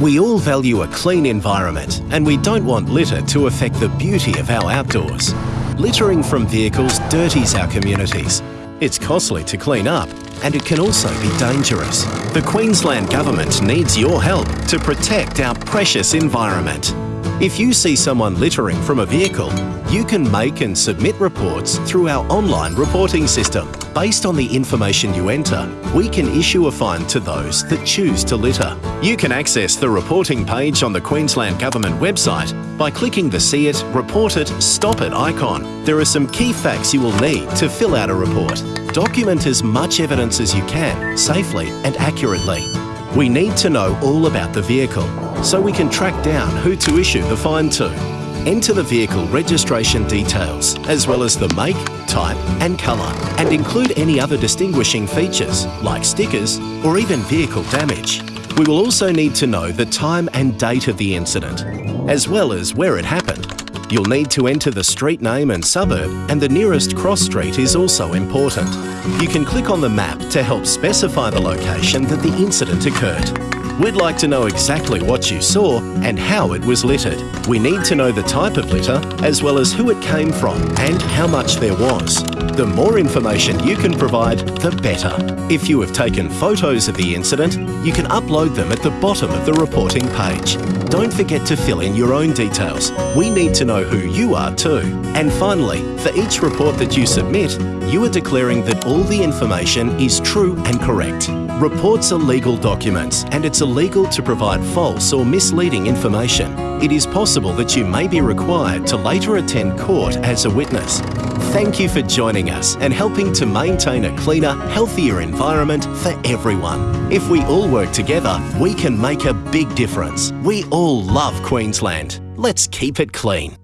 We all value a clean environment and we don't want litter to affect the beauty of our outdoors. Littering from vehicles dirties our communities. It's costly to clean up and it can also be dangerous. The Queensland Government needs your help to protect our precious environment. If you see someone littering from a vehicle, you can make and submit reports through our online reporting system. Based on the information you enter, we can issue a fine to those that choose to litter. You can access the reporting page on the Queensland Government website by clicking the See It, Report It, Stop It icon. There are some key facts you will need to fill out a report. Document as much evidence as you can, safely and accurately. We need to know all about the vehicle so we can track down who to issue the fine to. Enter the vehicle registration details as well as the make, type and colour and include any other distinguishing features like stickers or even vehicle damage. We will also need to know the time and date of the incident as well as where it happened. You'll need to enter the street name and suburb and the nearest cross street is also important. You can click on the map to help specify the location that the incident occurred. We'd like to know exactly what you saw and how it was littered. We need to know the type of litter as well as who it came from and how much there was. The more information you can provide, the better. If you have taken photos of the incident, you can upload them at the bottom of the reporting page. Don't forget to fill in your own details. We need to know who you are too. And finally, for each report that you submit, you are declaring that all the information is true and correct. Reports are legal documents and it's illegal to provide false or misleading information. It is possible that you may be required to later attend court as a witness. Thank you for joining us and helping to maintain a cleaner, healthier environment for everyone. If we all work together, we can make a big difference. We all love Queensland. Let's keep it clean.